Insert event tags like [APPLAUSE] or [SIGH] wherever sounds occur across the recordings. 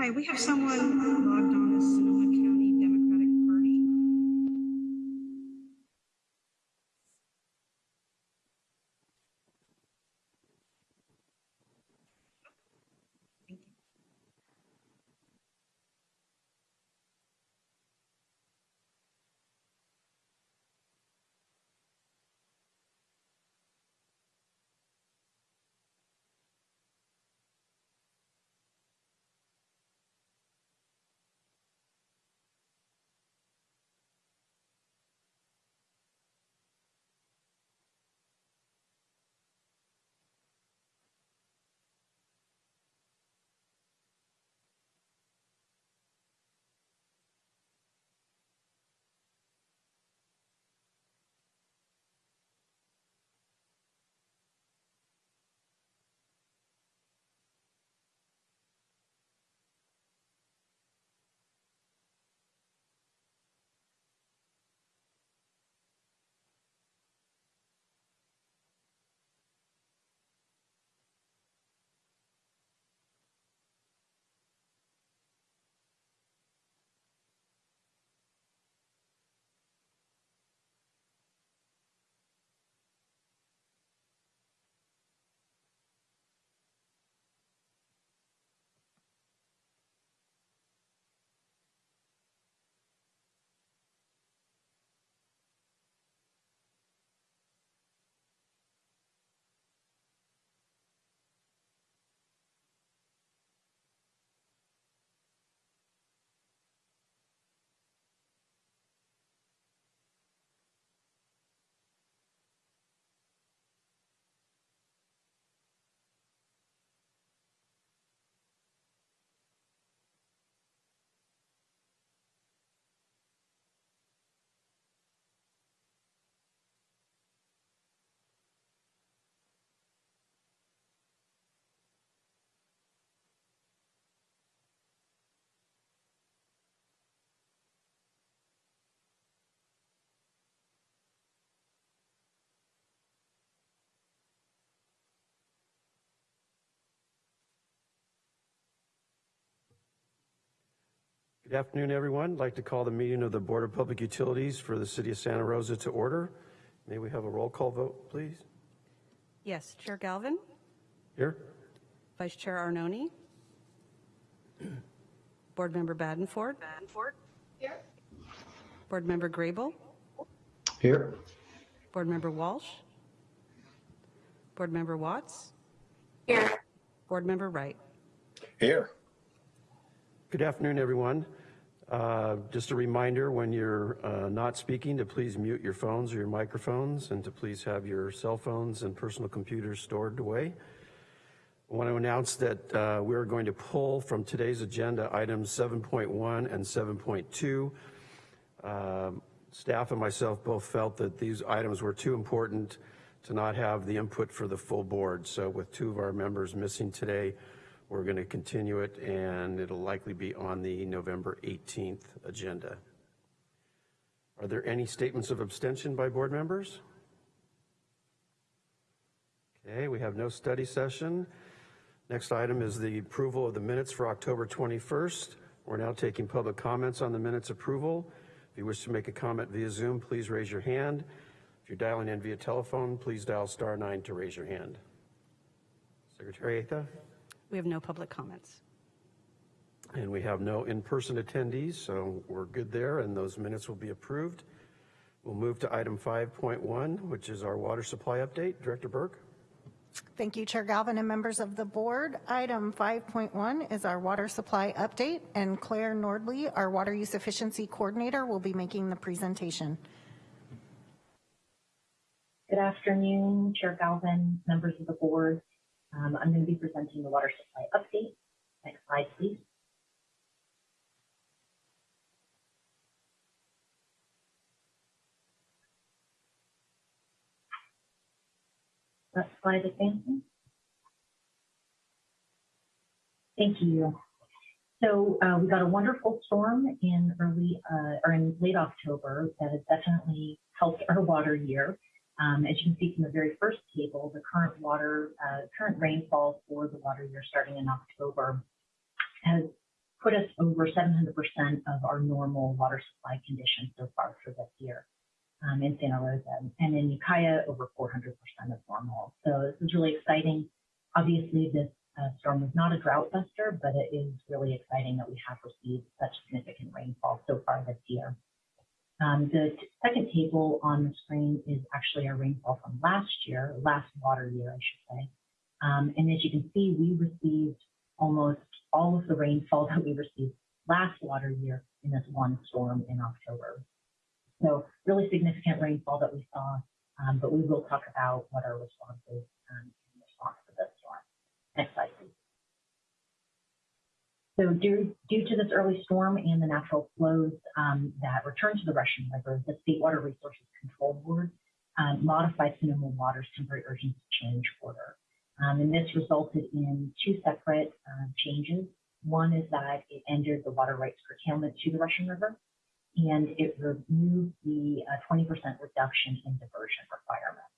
Hi, we have someone logged on as Sonoma Good afternoon, everyone. I'd like to call the meeting of the Board of Public Utilities for the City of Santa Rosa to order. May we have a roll call vote, please? Yes, Chair Galvin, Here? Vice Chair Arnone, Board Member Badenford. Badenford. Here. Board Member Grable, Here. Board Member Walsh, Board Member Watts, Here. Board Member Wright. Here. Good afternoon, everyone. Uh, Just a reminder, when you're uh, not speaking, to please mute your phones or your microphones, and to please have your cell phones and personal computers stored away. I want to announce that uh, we're going to pull from today's agenda items 7.1 and 7.2. Um, Staff and myself both felt that these items were too important to not have the input for the full board. So with two of our members missing today, we're going to continue it, and it'll likely be on the November 18th agenda. Are there any statements of abstention by board members? Okay, we have no study session. Next item is the approval of the minutes for October 21st. We're now taking public comments on the minutes approval. If you wish to make a comment via Zoom, please raise your hand. If you're dialing in via telephone, please dial star nine to raise your hand. Secretary Atha? We have no public comments. And we have no in-person attendees, so we're good there, and those minutes will be approved. We'll move to item 5.1, which is our water supply update. Director Burke? Thank you, Chair Galvin and members of the board. Item 5.1 is our water supply update, and Claire Nordley, our water use efficiency coordinator, will be making the presentation. Good afternoon, Chair Galvin, members of the board. Um, I'm going to be presenting the water supply update. Next slide, please. That slide advancing. Thank you. So uh, we got a wonderful storm in early uh, or in late October that has definitely helped our water year. Um, as you can see from the very first table, the current water, uh, current rainfall for the water year starting in October has put us over 700% of our normal water supply conditions so far for this year um, in Santa Rosa. And in Ukiah, over 400% of normal. So this is really exciting. Obviously, this uh, storm was not a drought buster, but it is really exciting that we have received such significant rainfall so far this year. Um, the second table on the screen is actually our rainfall from last year, last water year, I should say. Um, and as you can see, we received almost all of the rainfall [LAUGHS] that we received last water year in this one storm in October. So really significant rainfall that we saw, um, but we will talk about what our response is um, in response to this storm. Next slide. So due, due to this early storm and the natural flows um, that returned to the Russian River, the State Water Resources Control Board um, modified Sonoma Water's temporary urgency change order. Um, and this resulted in two separate uh, changes. One is that it ended the water rights curtailment to the Russian River, and it removed the uh, 20% reduction in diversion requirement.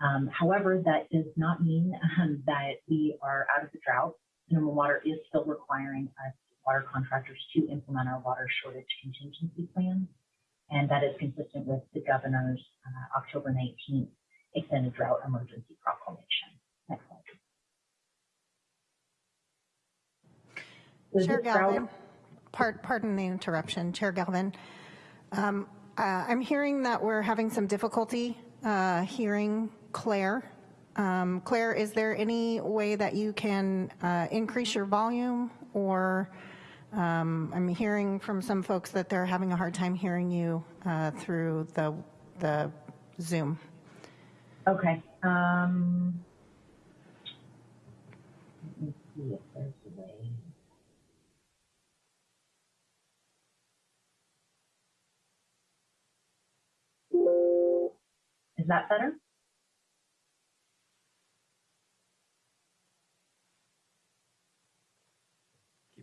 Um, however, that does not mean um, [LAUGHS] that we are out of the drought. Sonoma Water is still requiring us water contractors to implement our water shortage contingency plans, and that is consistent with the governor's uh, October 19th extended drought emergency proclamation. Next slide. Chair Galvin, part- pardon the interruption, Chair Galvin. Um, uh, I'm hearing that we're having some difficulty uh, hearing Claire. Um, Claire, is there any way that you can uh, increase your volume? Or um, I'm hearing from some folks that they're having a hard time hearing you uh, through the, the Zoom. Okay. Um, let me see if there's a way. Is that better?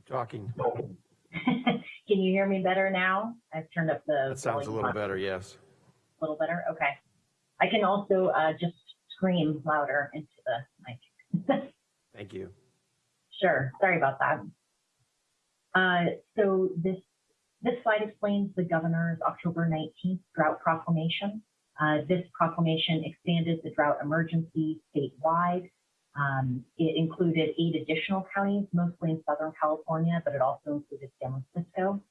Talking. [LAUGHS] Can you hear me better now? I've turned up the. That sounds a little up. better, yes. A little better? Okay. I can also uh, just scream louder into the mic. [LAUGHS] Thank you. Sure. Sorry about that. Uh, so this this slide explains the governor's October 19th drought proclamation. Uh, this proclamation expanded the drought emergency statewide. Um, it included eight additional counties, mostly in Southern California, but it also included San Francisco.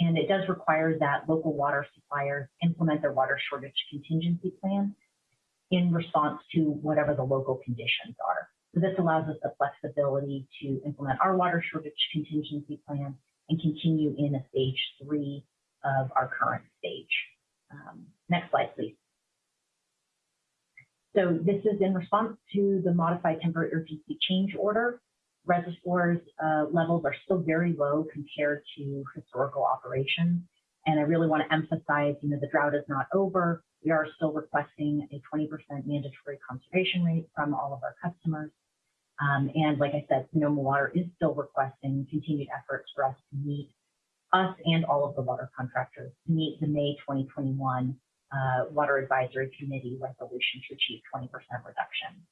And it does require that local water suppliers implement their water shortage contingency plan in response to whatever the local conditions are. So this allows us the flexibility to implement our water shortage contingency plan and continue in a stage three of our current stage. Um, next slide, please. So this is in response to the modified temporary urgency change order. Reservoirs uh, levels are still very low compared to historical operations. And I really want to emphasize, you know, the drought is not over. We are still requesting a 20% mandatory conservation rate from all of our customers. Um, and like I said, Sonoma Water is still requesting continued efforts for us to meet us and all of the water contractors to meet the May 2021 uh, Water Advisory Committee resolution to achieve 20% reduction.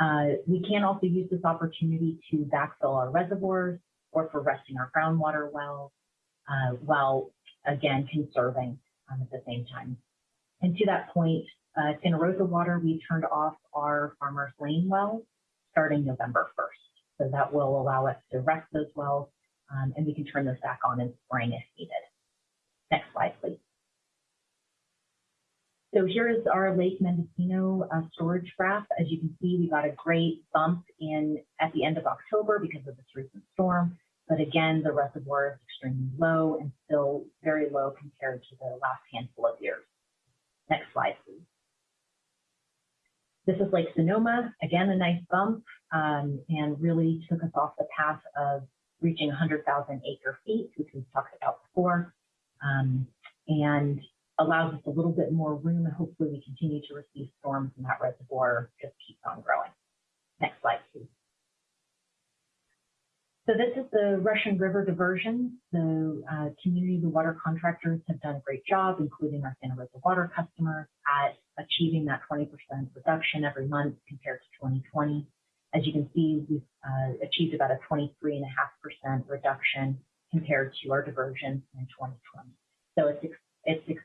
Uh, we can also use this opportunity to backfill our reservoirs or for resting our groundwater wells uh, while again conserving um, at the same time. And to that point, uh, Santa Rosa Water, we turned off our Farmers Lane wells starting November 1st. So that will allow us to rest those wells um, and we can turn those back on in spring if needed. Next slide, please. So here is our Lake Mendocino uh, storage graph. As you can see, we got a great bump in at the end of October because of this recent storm. But again, the reservoir is extremely low and still very low compared to the last handful of years. Next slide, please. This is Lake Sonoma, again, a nice bump um, and really took us off the path of reaching 100,000 acre feet, which we've talked about before, um, and allows us a little bit more room. And hopefully we continue to receive storms and that reservoir just keeps on growing. Next slide, please. So this is the Russian River diversion. The uh, community, the water contractors have done a great job, including our Santa Rosa water customers, at achieving that 20% reduction every month compared to 2020. As you can see, we've uh, achieved about a 23.5% reduction compared to our diversion in 2020. So it's, it's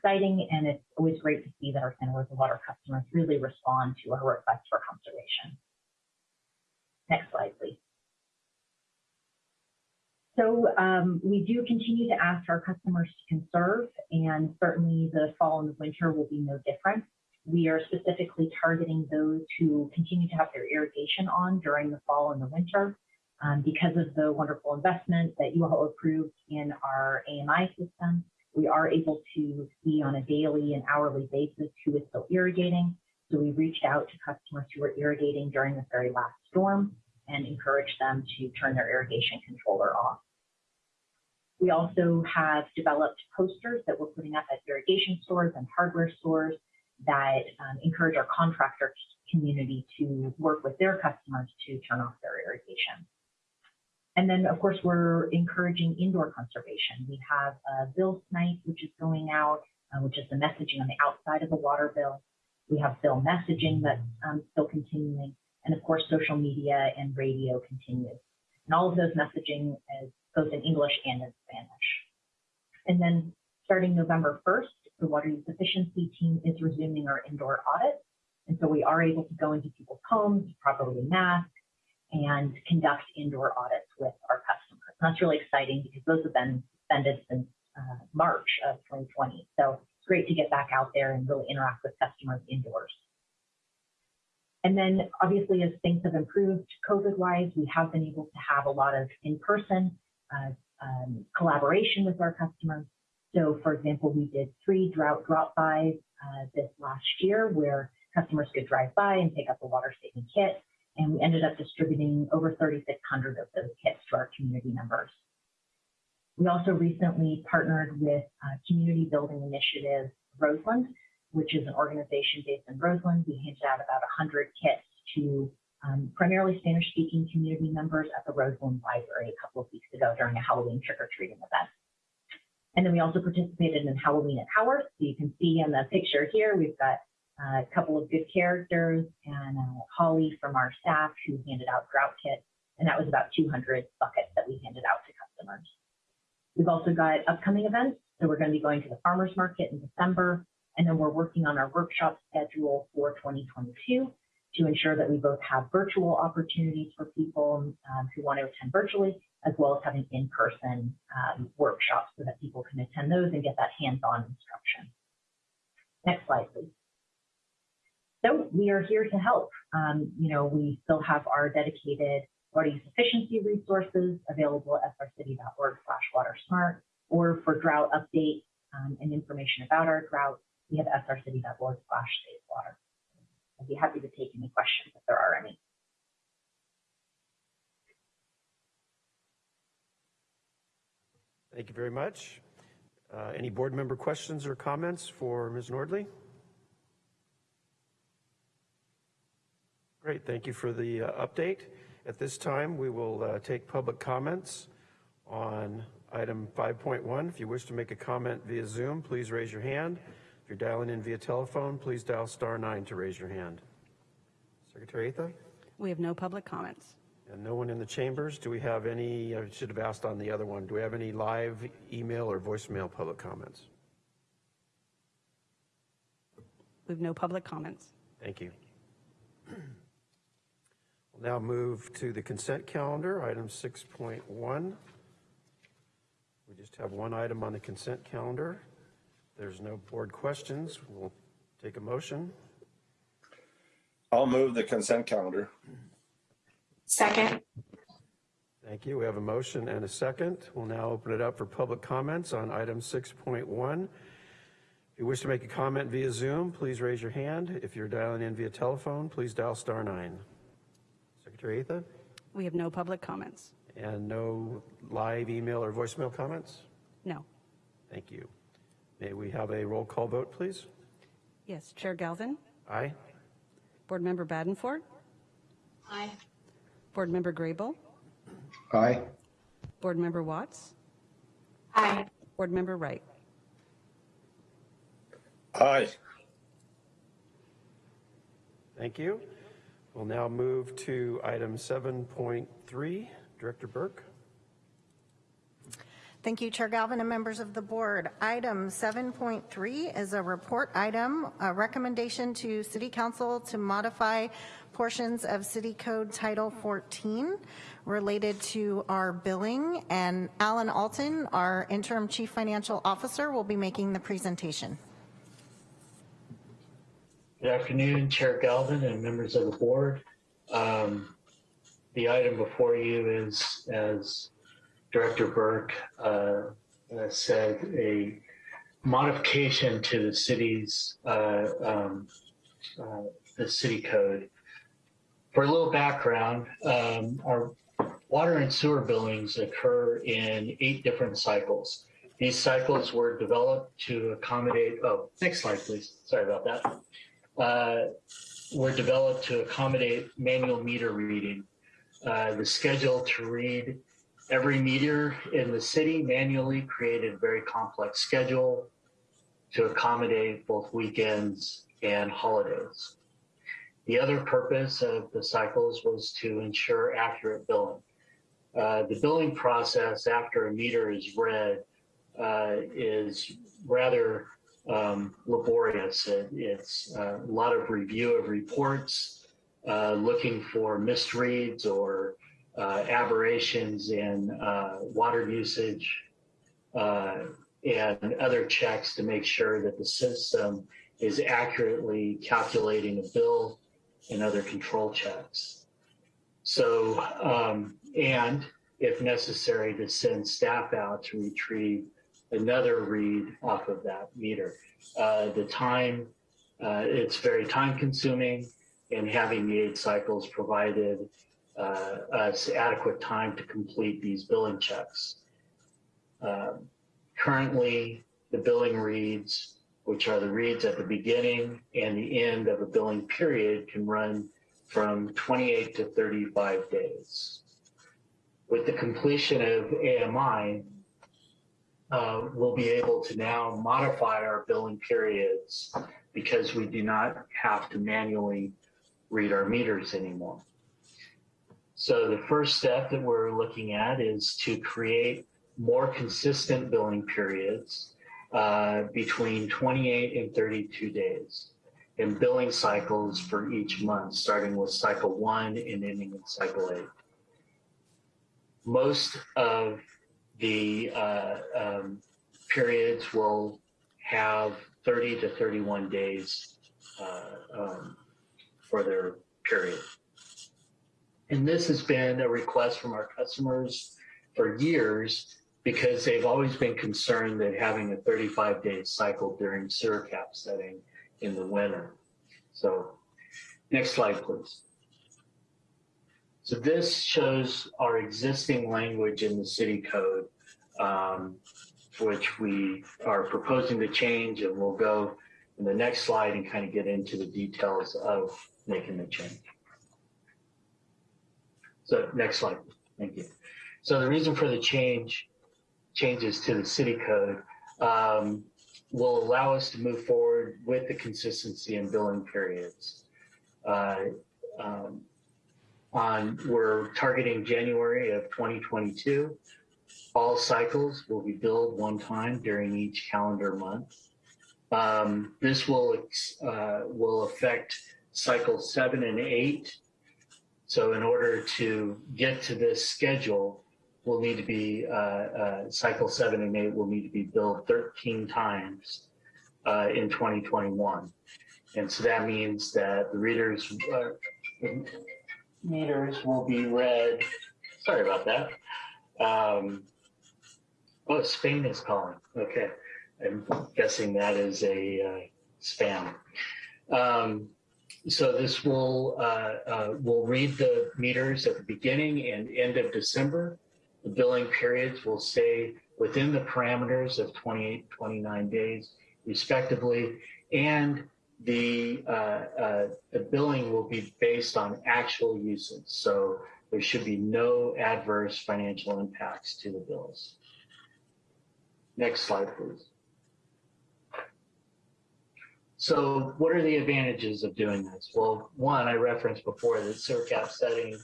exciting and it's always great to see that our Santa Rosa water customers really respond to our request for conservation. Next slide, please. So um, we do continue to ask our customers to conserve, and certainly the fall and the winter will be no different. We are specifically targeting those who continue to have their irrigation on during the fall and the winter. Um, because of the wonderful investment that you all approved in our AMI system, we are able to see on a daily and hourly basis who is still irrigating. So we reached out to customers who were irrigating during this very last storm and encouraged them to turn their irrigation controller off. We also have developed posters that we're putting up at irrigation stores and hardware stores that um, encourage our contractor community to work with their customers to turn off their irrigation. And then, of course, we're encouraging indoor conservation. We have a bill snipe, which is going out, uh, which is the messaging on the outside of the water bill. We have bill messaging that's um, still continuing. And of course, social media and radio continues. And all of those messaging is both in English and in Spanish. And then starting November 1st, the water use efficiency team is resuming our indoor audits. And so we are able to go into people's homes, properly mask, and conduct indoor audits with our customers. And that's really exciting because those have been suspended since uh, March of 2020. So it's great to get back out there and really interact with customers indoors. And then obviously as things have improved COVID-wise, we have been able to have a lot of in-person uh, um, collaboration with our customers. So for example, we did three drought drop-bys uh, this last year where customers could drive by and pick up a water saving kit. And we ended up distributing over 3,600 of those kits to our community members. We also recently partnered with Community Building Initiative Roseland, which is an organization based in Roseland. We handed out about 100 kits to um, primarily Spanish-speaking community members at the Roseland Library a couple of weeks ago during a Halloween trick-or-treating event. And then we also participated in Halloween at Howarth. So you can see in the picture here, we've got a couple of good characters and uh, Holly from our staff who handed out drought kits. And that was about 200 buckets that we handed out to customers. We've also got upcoming events. So we're going to be going to the farmer's market in December. And then we're working on our workshop schedule for 2022 to ensure that we both have virtual opportunities for people um, who want to attend virtually, as well as having in-person um, workshops so that people can attend those and get that hands-on instruction. Next slide, please. So we are here to help. Um, you know, we still have our dedicated water efficiency resources available at srcity.org slash watersmart, or for drought updates um, and information about our drought, we have srcity.org slash water. I'd be happy to take any questions if there are any. Thank you very much. Uh, Any board member questions or comments for Ms. Nordley? Great, thank you for the uh, update. At this time, we will uh, take public comments on item 5.1. If you wish to make a comment via Zoom, please raise your hand. If you're dialing in via telephone, please dial star nine to raise your hand. Secretary Atha? We have no public comments. And no one in the chambers? Do we have any, I should have asked on the other one, do we have any live email or voicemail public comments? We have no public comments. Thank you. We'll now move to the consent calendar, item 6.1. We just have one item on the consent calendar. There's no board questions. We'll take a motion. I'll move the consent calendar. Second. Thank you. We have a motion and a second. We'll now open it up for public comments on item 6.1. If you wish to make a comment via Zoom, please raise your hand. If you're dialing in via telephone, please dial star nine. Secretary Atha? We have no public comments. And no live email or voicemail comments? No. Thank you. May we have a roll call vote, please? Yes, Chair Galvin, Aye? Board Member Badenford, Aye. Board Member Grable, Aye. Board Member Watts, Aye. Board Member Wright. Aye. Thank you. We'll now move to item 7.3. Director Burke. Thank you, Chair Galvin and members of the board. Item 7.3 is a report item, a recommendation to City Council to modify portions of City Code Title 14 related to our billing, and Alan Alton, our interim chief financial officer, will be making the presentation. Good afternoon, Chair Galvin and members of the board. Um, the item before you is, as Director Burke uh, uh, said, a modification to the city's uh, um, uh, the city code. For a little background, um, our water and sewer billings occur in eight different cycles. These cycles were developed to accommodate. Oh, next slide, please. Sorry about that uh, were developed to accommodate manual meter reading. Uh, the schedule to read every meter in the city manually created a very complex schedule to accommodate both weekends and holidays. The other purpose of the cycles was to ensure accurate billing. Uh, the billing process after a meter is read uh, is rather um, laborious. It, it's uh, a lot of review of reports, uh, looking for misreads or uh, aberrations in uh, water usage uh, and other checks to make sure that the system is accurately calculating a bill and other control checks. So, um, and if necessary, to send staff out to retrieve another read off of that meter. Uh, the time, uh, it's very time consuming and having the eight cycles provided uh, us adequate time to complete these billing checks. Um, currently, the billing reads, which are the reads at the beginning and the end of a billing period can run from 28 to 35 days. With the completion of AMI, uh, we'll be able to now modify our billing periods because we do not have to manually read our meters anymore. So the first step that we're looking at is to create more consistent billing periods uh, between 28 and 32 days and billing cycles for each month, starting with cycle one and ending in cycle eight. Most of the uh, um, periods will have 30 to 31 days uh, um, for their period. And this has been a request from our customers for years because they've always been concerned that having a 35 day cycle during sewer cap setting in the winter. So next slide, please. So this shows our existing language in the city code, um, which we are proposing to change and we'll go in the next slide and kind of get into the details of making the change. So next slide, thank you. So the reason for the change, changes to the city code um, will allow us to move forward with the consistency in billing periods. Uh, um, on we're targeting January of 2022. All cycles will be billed one time during each calendar month. Um, this will uh, will affect cycle seven and eight. So in order to get to this schedule, will need to be uh, uh, cycle seven and eight will need to be billed 13 times uh, in 2021. And so that means that the readers uh, meters will be read. Sorry about that. Um, oh, Spain is calling. Okay. I'm guessing that is a uh, spam. Um, so this will uh, uh, will read the meters at the beginning and end of December. The billing periods will stay within the parameters of 28, 29 days, respectively, and the, uh, uh, the billing will be based on actual usage. So there should be no adverse financial impacts to the bills. Next slide, please. So what are the advantages of doing this? Well, one, I referenced before that sewer setting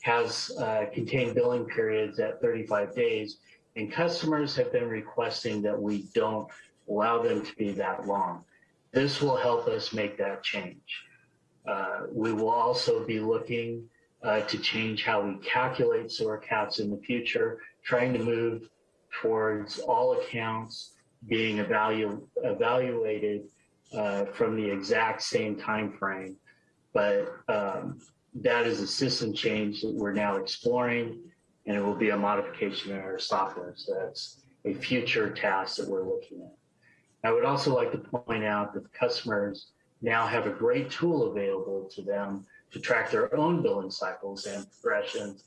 has uh, contained billing periods at 35 days, and customers have been requesting that we don't allow them to be that long. This will help us make that change. Uh, we will also be looking uh, to change how we calculate sewer caps in the future, trying to move towards all accounts being evalu- evaluated uh, from the exact same time frame. But um, that is a system change that we're now exploring, and it will be a modification in our software. So that's a future task that we're looking at. I would also like to point out that customers now have a great tool available to them to track their own billing cycles and progressions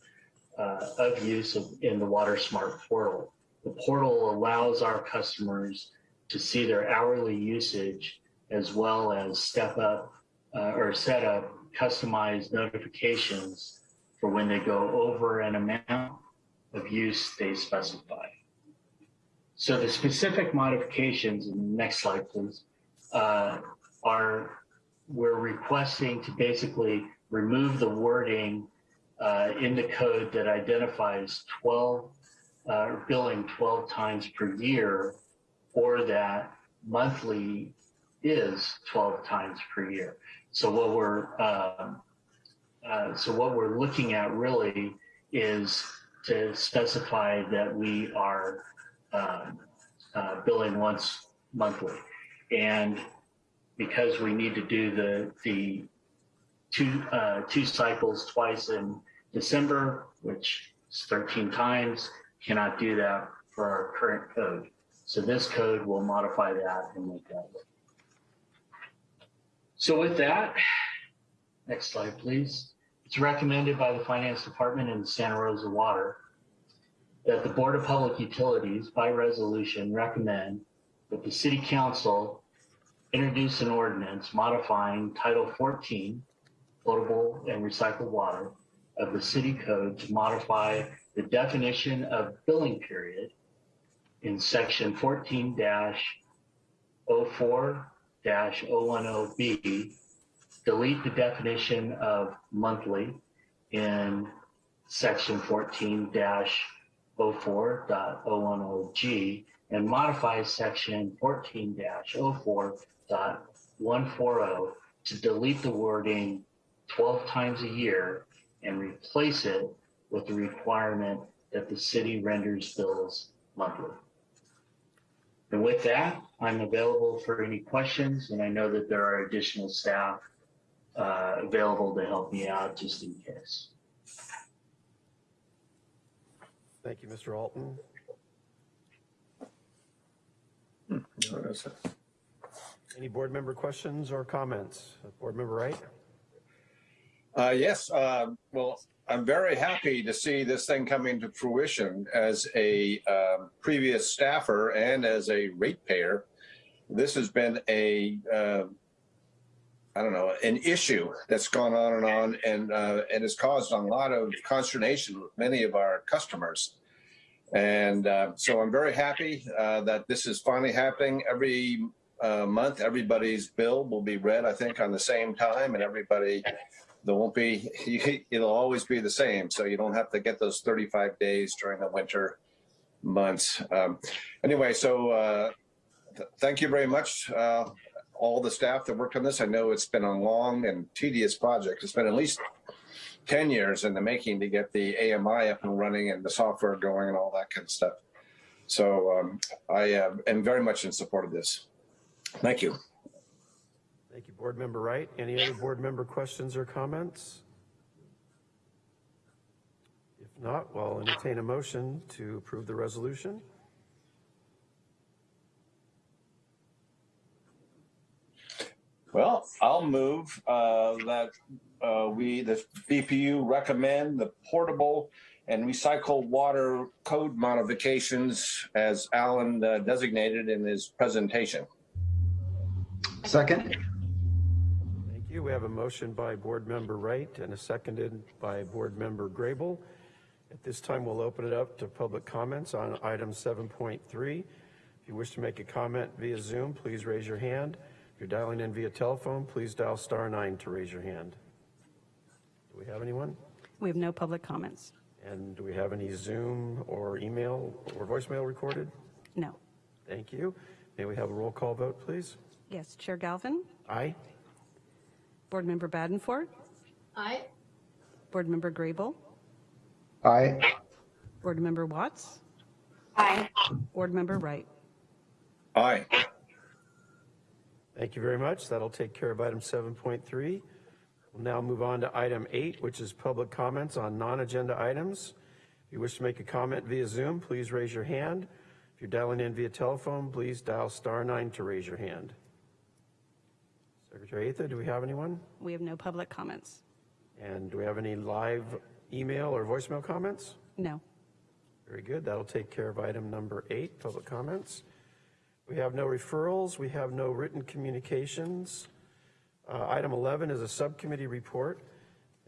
uh, of use of, in the Water Smart portal. The portal allows our customers to see their hourly usage as well as step up uh, or set up customized notifications for when they go over an amount of use they specify. So the specific modifications, next slide please, uh, are we're requesting to basically remove the wording uh, in the code that identifies 12 uh, billing 12 times per year or that monthly is 12 times per year. So what we're um, uh, so what we're looking at really is to specify that we are um, uh, billing once monthly, and because we need to do the the two uh, two cycles twice in December, which is 13 times, cannot do that for our current code. So this code will modify that and make that work. So with that, next slide, please. It's recommended by the Finance Department and Santa Rosa Water that the Board of Public Utilities, by resolution, recommend that the City Council introduce an ordinance modifying Title 14, potable and recycled water, of the City Code to modify the definition of billing period in Section 14 04 010B, delete the definition of monthly in section 14 04.010G and modify section 14 04.140 to delete the wording 12 times a year and replace it with the requirement that the city renders bills monthly. And with that, I'm available for any questions, and I know that there are additional staff uh, available to help me out just in case. Thank you, Mr. Alton. Any board member questions or comments? Board member Wright? Uh, yes, uh, well, I'm very happy to see this thing coming to fruition as a um, previous staffer and as a ratepayer. This has been a, uh, I don't know, an issue that's gone on and on and, uh, and has caused a lot of consternation with many of our customers. And uh, so I'm very happy uh, that this is finally happening every uh, month. Everybody's bill will be read, I think, on the same time, and everybody there won't be. [LAUGHS] It'll always be the same, so you don't have to get those 35 days during the winter months. Um, anyway, so uh, th thank you very much, uh, all the staff that worked on this. I know it's been a long and tedious project. It's been at least 10 years in the making to get the AMI up and running and the software going and all that kind of stuff. So um, I uh, am very much in support of this. Thank you. Thank you, Board Member Wright. Any other board member questions or comments? If not, we'll entertain a motion to approve the resolution. Well, I'll move uh, that uh, we, the BPU recommend the potable and recycled water code modifications as Alan uh, designated in his presentation. Second. Thank you. We have a motion by Board Member Wright and a seconded by Board Member Grable. At this time, we'll open it up to public comments on item 7.3. If you wish to make a comment via Zoom, please raise your hand. If you're dialing in via telephone, please dial star nine to raise your hand. Do we have anyone? We have no public comments. And do we have any Zoom or email or voicemail recorded? No. Thank you. May we have a roll call vote, please? Yes, Chair Galvin, Aye? Board Member Badenford, Aye. Board Member Grable, Aye. Board Member Watts, Aye. Board Member Wright. Aye. Thank you very much. That'll take care of item 7.3. We'll now move on to item 8, which is public comments on non-agenda items. If you wish to make a comment via Zoom, please raise your hand. If you're dialing in via telephone, please dial star nine to raise your hand. Secretary Atha, do we have anyone? We have no public comments. And do we have any live email or voicemail comments? No. Very good. That'll take care of item number eight, public comments. We have no referrals. We have no written communications. Uh, Item 11 is a subcommittee report,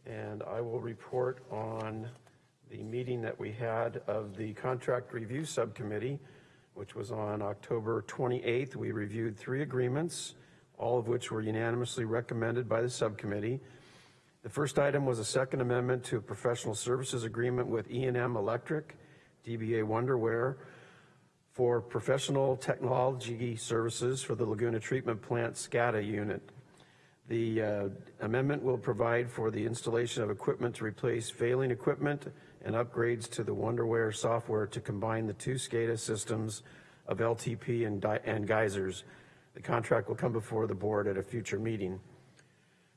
and I will report on the meeting that we had of the Contract Review Subcommittee, which was on October 28th. We reviewed three agreements, all of which were unanimously recommended by the subcommittee. The first item was a second amendment to a professional services agreement with e and M Electric, DBA Wonderware, for professional technology services for the Laguna Treatment Plant SCADA unit. The uh, amendment will provide for the installation of equipment to replace failing equipment and upgrades to the Wonderware software to combine the two SCADA systems of LTP and and geysers. The contract will come before the board at a future meeting.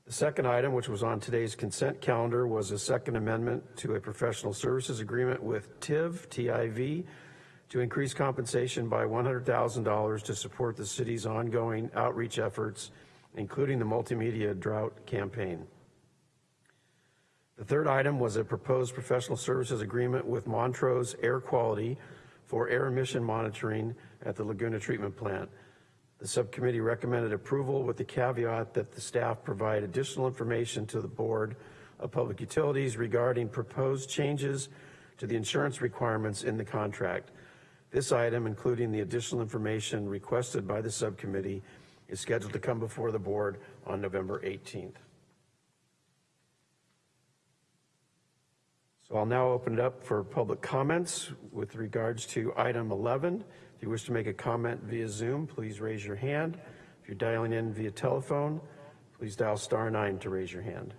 The second item, which was on today's consent calendar, was a second amendment to a professional services agreement with TIV, TIV, to increase compensation by $100,000 to support the city's ongoing outreach efforts, including the multimedia drought campaign. The third item was a proposed professional services agreement with Montrose Air Quality for air emission monitoring at the Laguna Treatment Plant. The subcommittee recommended approval with the caveat that the staff provide additional information to the Board of Public Utilities regarding proposed changes to the insurance requirements in the contract. This item, including the additional information requested by the subcommittee, is scheduled to come before the board on November 18th. So I'll now open it up for public comments with regards to item 11. If you wish to make a comment via Zoom, please raise your hand. If you're dialing in via telephone, please dial star nine to raise your hand.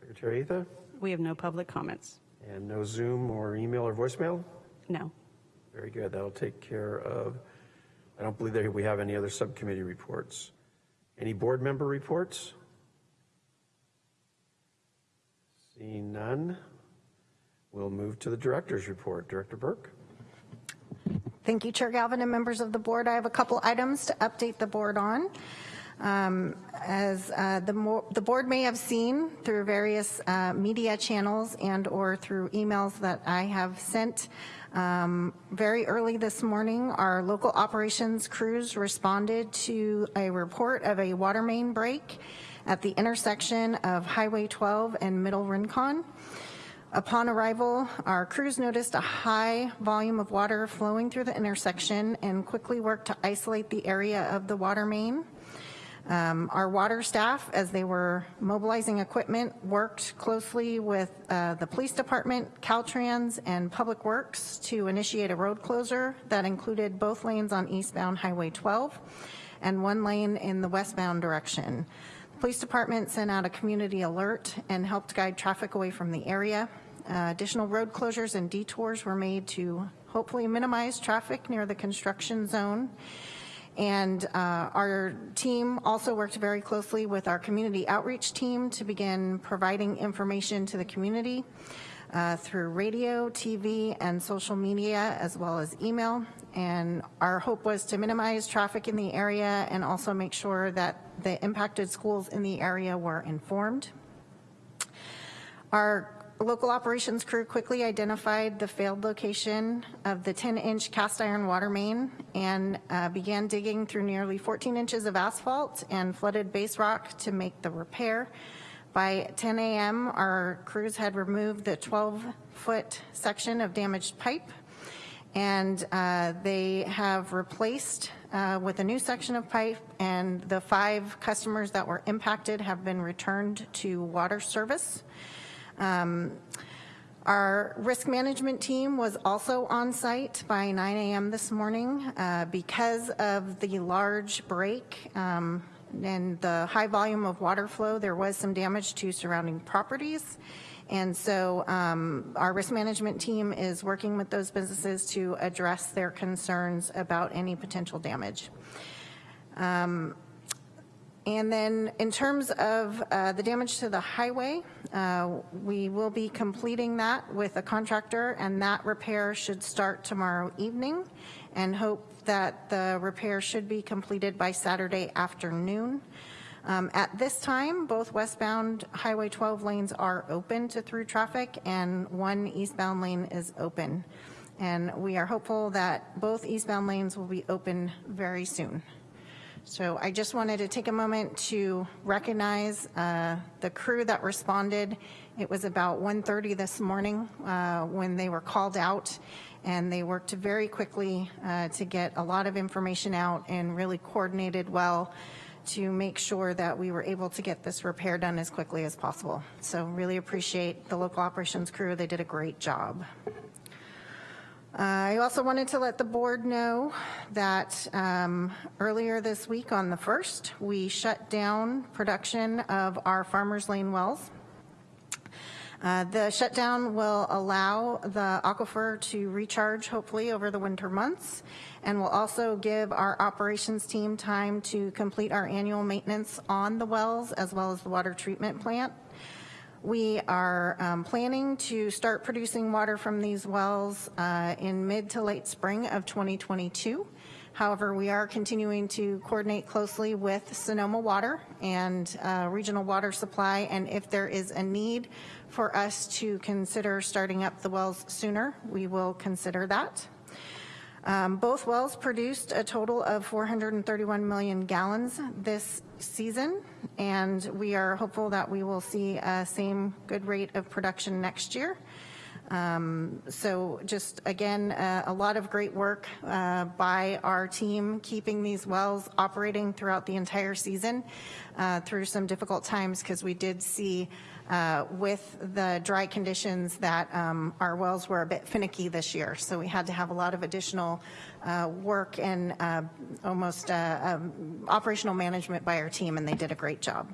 Secretary Atha? We have no public comments. And no Zoom or email or voicemail? No. Very good. That'll take care of, I don't believe that we have any other subcommittee reports. Any board member reports? Seeing none, we'll move to the director's report. Director Burke? Thank you, Chair Galvin and members of the board. I have a couple items to update the board on. Um, As uh, the the board may have seen through various uh, media channels and/or through emails that I have sent, um, very early this morning, our local operations crews responded to a report of a water main break at the intersection of Highway 12 and Middle Rincon. Upon arrival, our crews noticed a high volume of water flowing through the intersection and quickly worked to isolate the area of the water main. Um, Our water staff, as they were mobilizing equipment, worked closely with uh, the police department, Caltrans, and Public Works to initiate a road closure that included both lanes on eastbound Highway 12 and one lane in the westbound direction. The Police Department sent out a community alert and helped guide traffic away from the area. Uh, Additional road closures and detours were made to hopefully minimize traffic near the construction zone. And uh, our team also worked very closely with our community outreach team to begin providing information to the community uh, through radio, TV, and social media, as well as email. And our hope was to minimize traffic in the area and also make sure that the impacted schools in the area were informed. Our local operations crew quickly identified the failed location of the 10-inch cast iron water main and uh, began digging through nearly 14 inches of asphalt and flooded base rock to make the repair. By 10 a.m., our crews had removed the 12-foot section of damaged pipe and uh, they have replaced uh, with a new section of pipe, and the five customers that were impacted have been returned to water service. Um, our risk management team was also on site by 9 a.m. this morning. Uh, because of the large break um, and the high volume of water flow, there was some damage to surrounding properties. And so um, our risk management team is working with those businesses to address their concerns about any potential damage. Um, and then in terms of uh, the damage to the highway, uh, we will be completing that with a contractor and that repair should start tomorrow evening and hope that the repair should be completed by Saturday afternoon. Um, at this time, both westbound Highway 12 lanes are open to through traffic and one eastbound lane is open. And we are hopeful that both eastbound lanes will be open very soon. So I just wanted to take a moment to recognize uh, the crew that responded. It was about 1.30 this morning uh, when they were called out and they worked very quickly uh, to get a lot of information out and really coordinated well to make sure that we were able to get this repair done as quickly as possible. So really appreciate the local operations crew. They did a great job. I also wanted to let the board know that um, earlier this week on the 1st, we shut down production of our Farmers Lane wells. Uh, the shutdown will allow the aquifer to recharge hopefully over the winter months and will also give our operations team time to complete our annual maintenance on the wells as well as the water treatment plant. We are um, planning to start producing water from these wells uh, in mid to late spring of 2022. However, we are continuing to coordinate closely with Sonoma Water and uh, Regional Water Supply, and if there is a need for us to consider starting up the wells sooner, we will consider that. Um, both wells produced a total of 431 million gallons this season, and we are hopeful that we will see a same good rate of production next year. Um, so just again, uh, a lot of great work uh, by our team keeping these wells operating throughout the entire season uh, through some difficult times because we did see uh, with the dry conditions that um, our wells were a bit finicky this year. So we had to have a lot of additional uh, work and uh, almost um, operational management by our team and they did a great job.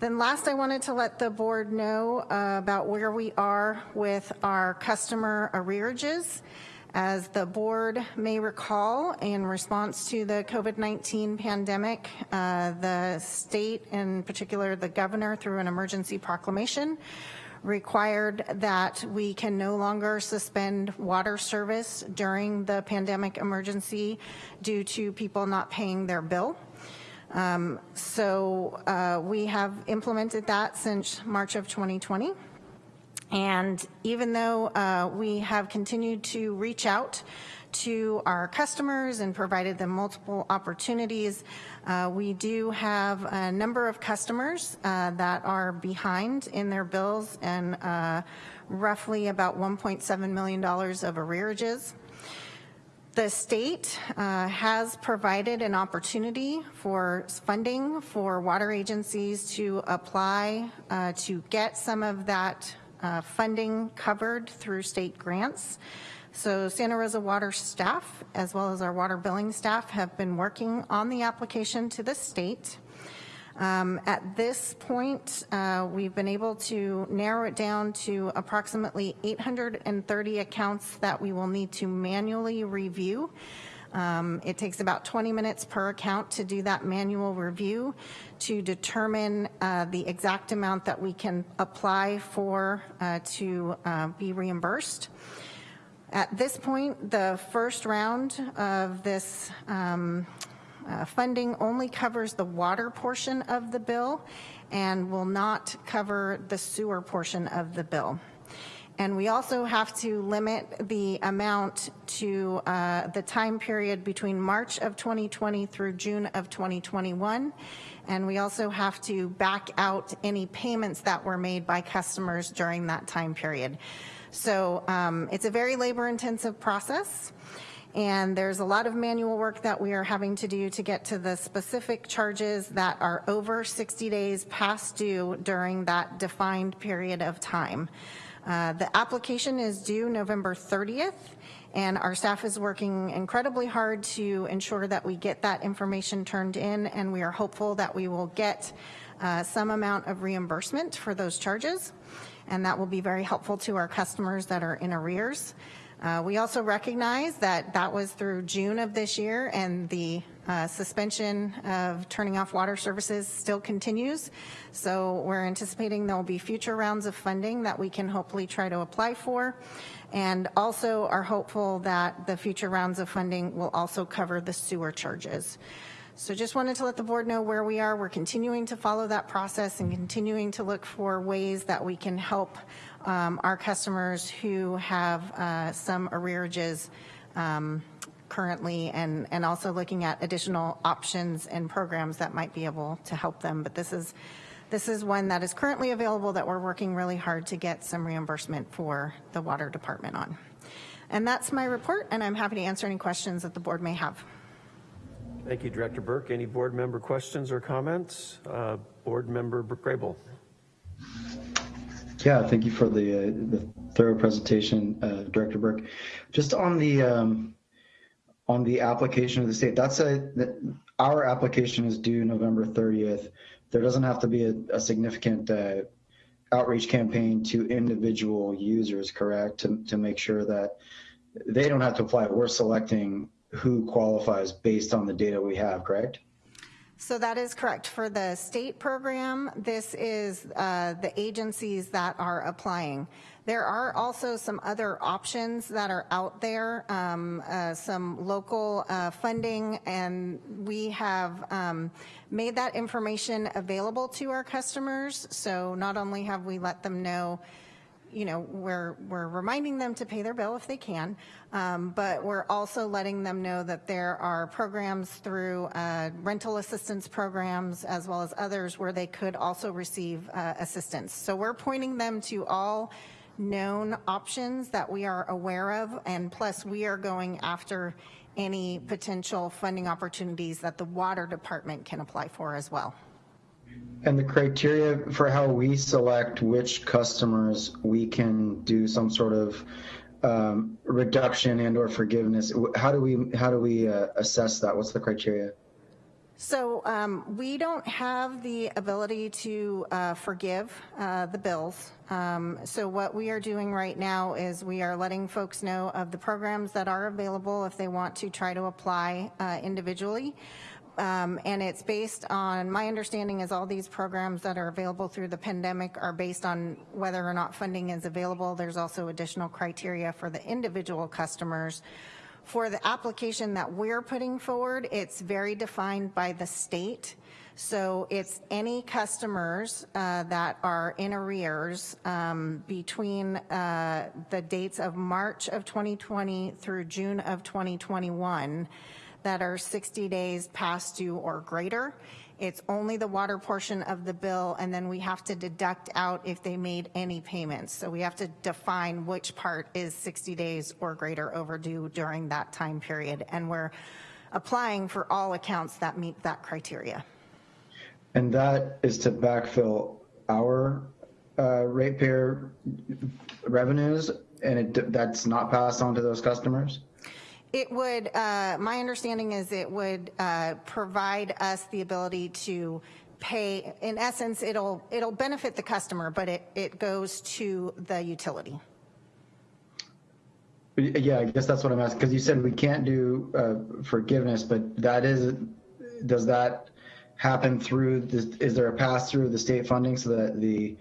Then last, I wanted to let the board know uh, about where we are with our customer arrearages. As the board may recall, in response to the COVID-19 pandemic, uh, the state, in particular the governor, through an emergency proclamation, required that we can no longer suspend water service during the pandemic emergency due to people not paying their bill. Um, so uh, we have implemented that since March of 2020. And even though uh, we have continued to reach out to our customers and provided them multiple opportunities, uh, we do have a number of customers uh, that are behind in their bills and uh, roughly about $1.7 million of arrearages. The state uh, has provided an opportunity for funding for water agencies to apply uh, to get some of that uh, funding covered through state grants. So Santa Rosa Water staff, as well as our water billing staff, have been working on the application to the state. Um, at this point, uh, we've been able to narrow it down to approximately 830 accounts that we will need to manually review. Um, it takes about 20 minutes per account to do that manual review to determine uh, the exact amount that we can apply for uh, to uh, be reimbursed. At this point, the first round of this um, uh, funding only covers the water portion of the bill and will not cover the sewer portion of the bill. And we also have to limit the amount to uh, the time period between March of 2020 through June of 2021. And we also have to back out any payments that were made by customers during that time period. So um, it's a very labor intensive process. And there's a lot of manual work that we are having to do to get to the specific charges that are over 60 days past due during that defined period of time. Uh, the application is due November 30th, and our staff is working incredibly hard to ensure that we get that information turned in, and we are hopeful that we will get uh, some amount of reimbursement for those charges, and that will be very helpful to our customers that are in arrears. Uh, we also recognize that that was through June of this year and the uh, suspension of turning off water services still continues. So we're anticipating there will be future rounds of funding that we can hopefully try to apply for and also are hopeful that the future rounds of funding will also cover the sewer charges. So just wanted to let the board know where we are. We're continuing to follow that process and continuing to look for ways that we can help um, our customers who have uh, some arrearages um, currently and, and also looking at additional options and programs that might be able to help them. But this is, this is one that is currently available that we're working really hard to get some reimbursement for the water department on. And that's my report, and I'm happy to answer any questions that the board may have. Thank you, Director Burke. Any board member questions or comments? Uh, board member Grable. Yeah, thank you for the, uh, the thorough presentation, uh, Director Burke. Just on the um, on the application of the state, that's a that our application is due November 30th. There doesn't have to be a, a significant uh, outreach campaign to individual users, correct? To to make sure that they don't have to apply. We're selecting who qualifies based on the data we have, correct? So that is correct. For the state program, this is uh, the agencies that are applying. There are also some other options that are out there, um, uh, some local uh, funding, and we have um, made that information available to our customers. So not only have we let them know you know, we're, we're reminding them to pay their bill if they can, um, but we're also letting them know that there are programs through uh, rental assistance programs as well as others where they could also receive uh, assistance. So we're pointing them to all known options that we are aware of, and plus we are going after any potential funding opportunities that the water department can apply for as well. And the criteria for how we select which customers we can do some sort of um, reduction and or forgiveness. How do we how do we uh, assess that? What's the criteria? So um, we don't have the ability to uh, forgive uh, the bills. Um, so what we are doing right now is we are letting folks know of the programs that are available if they want to try to apply uh, individually. Um, and it's based on, my understanding is all these programs that are available through the pandemic are based on whether or not funding is available. There's also additional criteria for the individual customers. For the application that we're putting forward, it's very defined by the state. So it's any customers uh, that are in arrears um, between uh, the dates of March of 2020 through June of 2021 that are 60 days past due or greater. It's only the water portion of the bill, and then we have to deduct out if they made any payments. So we have to define which part is 60 days or greater overdue during that time period. And we're applying for all accounts that meet that criteria. And that is to backfill our uh, ratepayer revenues, and it, that's not passed on to those customers? It would, uh, my understanding is it would uh, provide us the ability to pay, in essence, it'll, it'll benefit the customer, but it, it goes to the utility. Yeah, I guess that's what I'm asking, because you said we can't do uh, forgiveness, but that is, does that happen through, this, is there a pass through the state funding so that the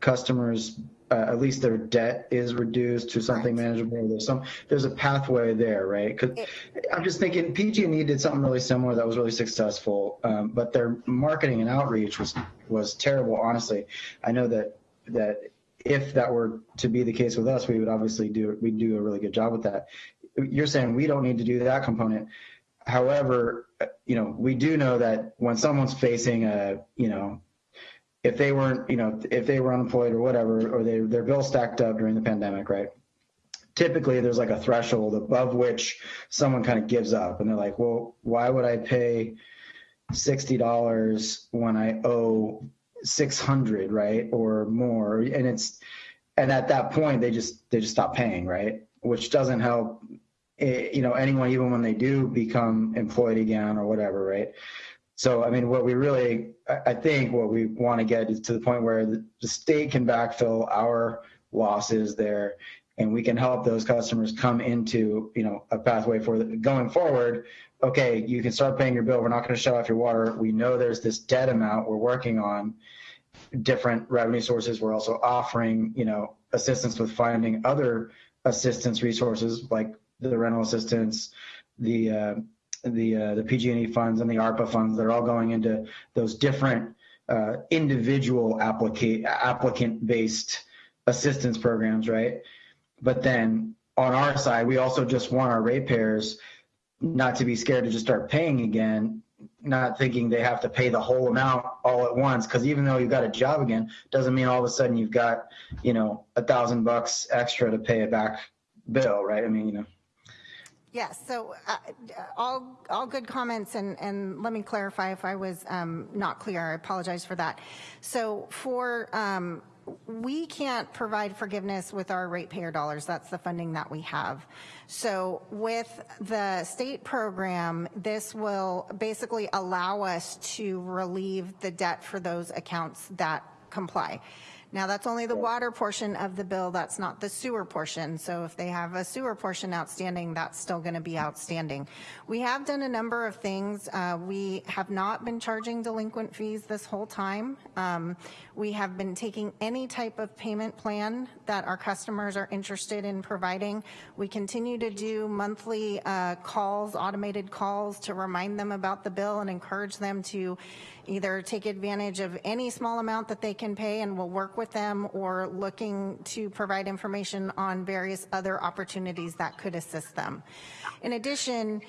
customers uh, at least their debt is reduced to something manageable. There's some, there's a pathway there, right? Because I'm just thinking PG&E did something really similar that was really successful, um, but their marketing and outreach was was terrible. Honestly, I know that that if that were to be the case with us, we would obviously do we do a really good job with that. You're saying we don't need to do that component. However, you know, we do know that when someone's facing a, you know, if they weren't, you know, if they were unemployed or whatever, or they, their bill stacked up during the pandemic, right? typically there's like a threshold above which someone kind of gives up and they're like, well, why would I pay $60 when I owe 600, right? Or more. And it's, and at that point they just, they just stop paying, right? Which doesn't help, eh, you know, anyone, even when they do become employed again or whatever, right? So, I mean, what we really, I think what we want to get is to the point where the, state can backfill our losses there and we can help those customers come into, you know, a pathway for the, going forward. Okay, you can start paying your bill. We're not going to shut off your water. We know there's this debt amount we're working on different revenue sources. We're also offering, you know, assistance with finding other assistance resources like the rental assistance, the uh, the uh, the PG&E funds and the ARPA funds. that are all going into those different uh, individual applicant applicant based assistance programs, right? But then on our side, we also just want our ratepayers not to be scared to just start paying again, not thinking they have to pay the whole amount all at once. Because even though you've got a job again, doesn't mean all of a sudden you've got, you know, a thousand bucks extra to pay a back bill, right? I mean, you know. Yes, so uh, all, all good comments, and, and let me clarify if I was um, not clear. I apologize for that. So for um, we can't provide forgiveness with our ratepayer dollars. That's the funding that we have. So with the state program, this will basically allow us to relieve the debt for those accounts that comply. Now that's only the water portion of the bill, that's not the sewer portion. So if they have a sewer portion outstanding, that's still gonna be outstanding. We have done a number of things. Uh, we have not been charging delinquent fees this whole time. Um, we have been taking any type of payment plan that our customers are interested in providing. We continue to do monthly uh, calls, automated calls to remind them about the bill and encourage them to either take advantage of any small amount that they can pay and we'll work with them or looking to provide information on various other opportunities that could assist them. In addition,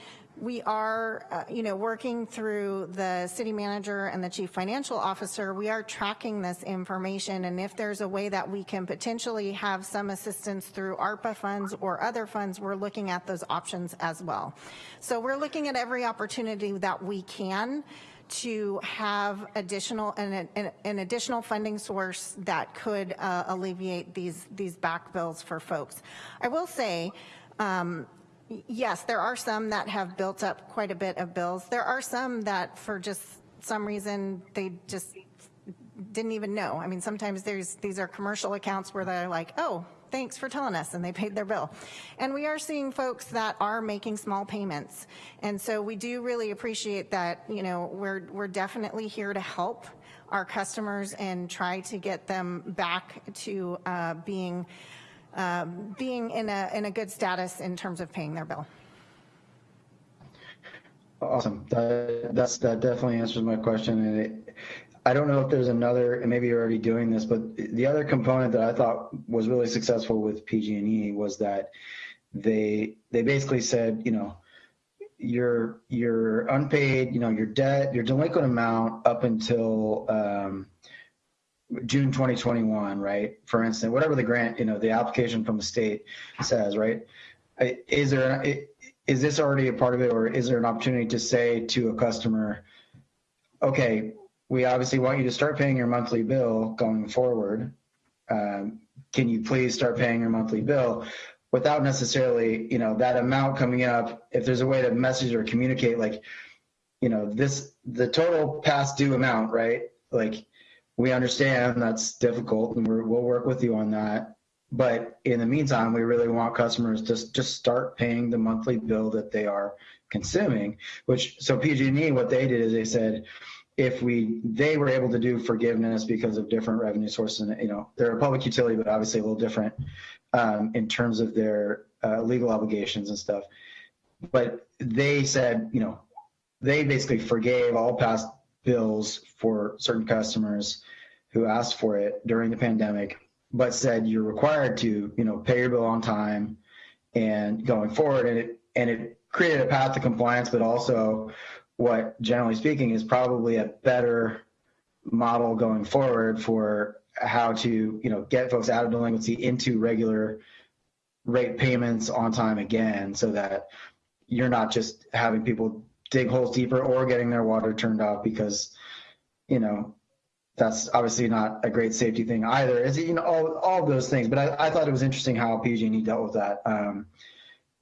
we are, uh, you know, working through the city manager and the chief financial officer, we are tracking this information and if there's a way that we can potentially have some assistance through ARPA funds or other funds, we're looking at those options as well. So we're looking at every opportunity that we can to have additional an, an, an additional funding source that could uh, alleviate these these back bills for folks. I will say. Um, yes, there are some that have built up quite a bit of bills. There are some that for just some reason they just didn't even know. I mean, sometimes there's these are commercial accounts where they're like, oh, thanks for telling us, and they paid their bill. And we are seeing folks that are making small payments. And so we do really appreciate that, you know, we're, we're definitely here to help our customers and try to get them back to uh, being, uh, being in a, in a good status in terms of paying their bill. Awesome. That, that's, that definitely answers my question. And it, I don't know if there's another, and maybe you're already doing this, but the other component that I thought was really successful with PG&E was that they they basically said, you know, your your unpaid, you know, your debt, your delinquent amount up until um, June 2021, right? For instance, whatever the grant, you know, the application from the state says, right? Is there is this already a part of it, or is there an opportunity to say to a customer, okay, we obviously want you to start paying your monthly bill going forward. Um, can you please start paying your monthly bill without necessarily, you know, that amount coming up? If there's a way to message or communicate, like, you know, this the total past due amount, right? Like, we understand that's difficult, and we will work with you on that. But in the meantime, we really want customers to just start paying the monthly bill that they are consuming. Which so PG&E, what they did is they said if we they were able to do forgiveness because of different revenue sources and you know they're a public utility but obviously a little different um, in terms of their uh, legal obligations and stuff. But they said you know they basically forgave all past bills for certain customers who asked for it during the pandemic but said you're required to you know pay your bill on time and going forward. And it and it created a path to compliance but also what generally speaking is probably a better model going forward for how to you know get folks out of delinquency into regular rate payments on time again so that you're not just having people dig holes deeper or getting their water turned off because, you know, that's obviously not a great safety thing either. Is you know all, all those things, but I, I thought it was interesting how PG&E dealt with that um,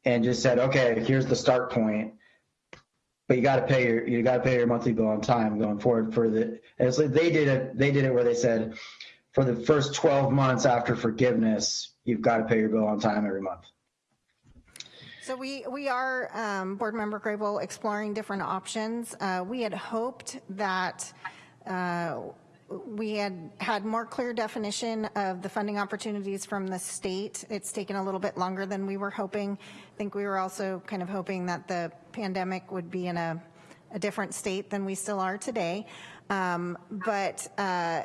and just said, okay, here's the start point, but you got to pay your you got to pay your monthly bill on time going forward for the. So they did it. They did it where they said, for the first 12 months after forgiveness, you've got to pay your bill on time every month. So we, we are, um, Board Member Grable, exploring different options. Uh, We had hoped that uh, we had had more clear definition of the funding opportunities from the state. It's taken a little bit longer than we were hoping. I think we were also kind of hoping that the pandemic would be in a, a different state than we still are today. Um, but uh,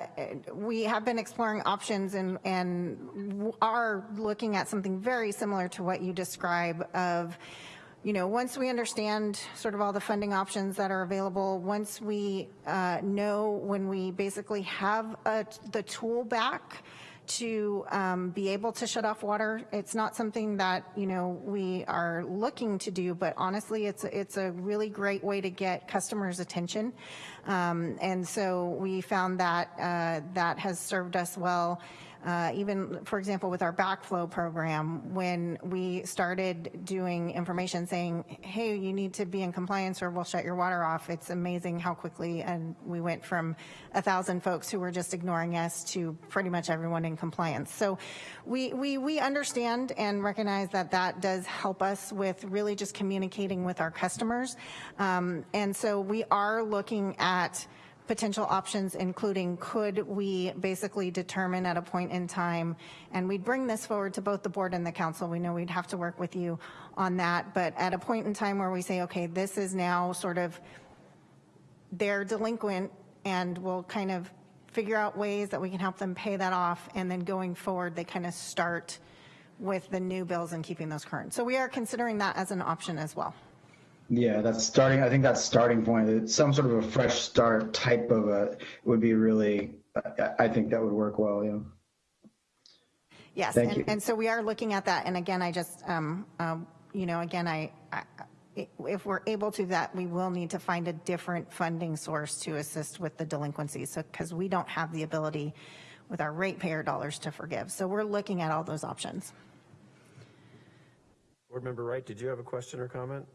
we have been exploring options and, and are looking at something very similar to what you describe of you know, once we understand sort of all the funding options that are available, once we uh, know when we basically have a, the tool back to um, be able to shut off water, it's not something that, you know, we are looking to do, but honestly, it's, it's a really great way to get customers' attention. Um, and so we found that uh, that has served us well. Uh, even, for example, with our backflow program, when we started doing information saying, hey, you need to be in compliance or we'll shut your water off, it's amazing how quickly, and we went from a thousand folks who were just ignoring us to pretty much everyone in compliance. So we, we, we understand and recognize that that does help us with really just communicating with our customers. Um, and so we are looking at potential options, including could we basically determine at a point in time, and we'd bring this forward to both the board and the council. We know we'd have to work with you on that, but at a point in time where we say, okay, this is now sort of, they're delinquent and we'll kind of figure out ways that we can help them pay that off, and then going forward, they kind of start with the new bills and keeping those current. So we are considering that as an option as well. Yeah, that's starting. I think that's starting point. Some sort of a fresh start type of a would be really. I think that would work well. Yeah. Yes, Thank and, you. and so we are looking at that. And again, I just, um, um, you know, again, I, I, if we're able to that, we will need to find a different funding source to assist with the delinquencies. So, because we don't have the ability with our ratepayer dollars to forgive. So we're looking at all those options. Board Member Wright, did you have a question or comment?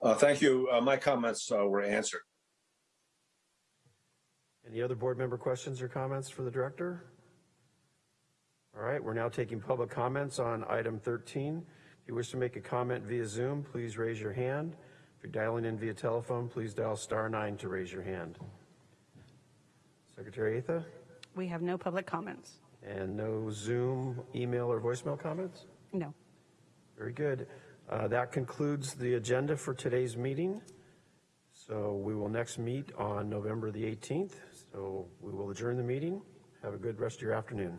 Uh, thank you. Uh, my comments uh, were answered. Any other board member questions or comments for the director? All right, we're now taking public comments on item 13. If you wish to make a comment via Zoom, please raise your hand. If you're dialing in via telephone, please dial star nine to raise your hand. Secretary Atha, We have no public comments. and no Zoom, email, or voicemail comments? No. Very good. Uh, That concludes the agenda for today's meeting. So we will next meet on November the 18th. So we will adjourn the meeting. Have a good rest of your afternoon.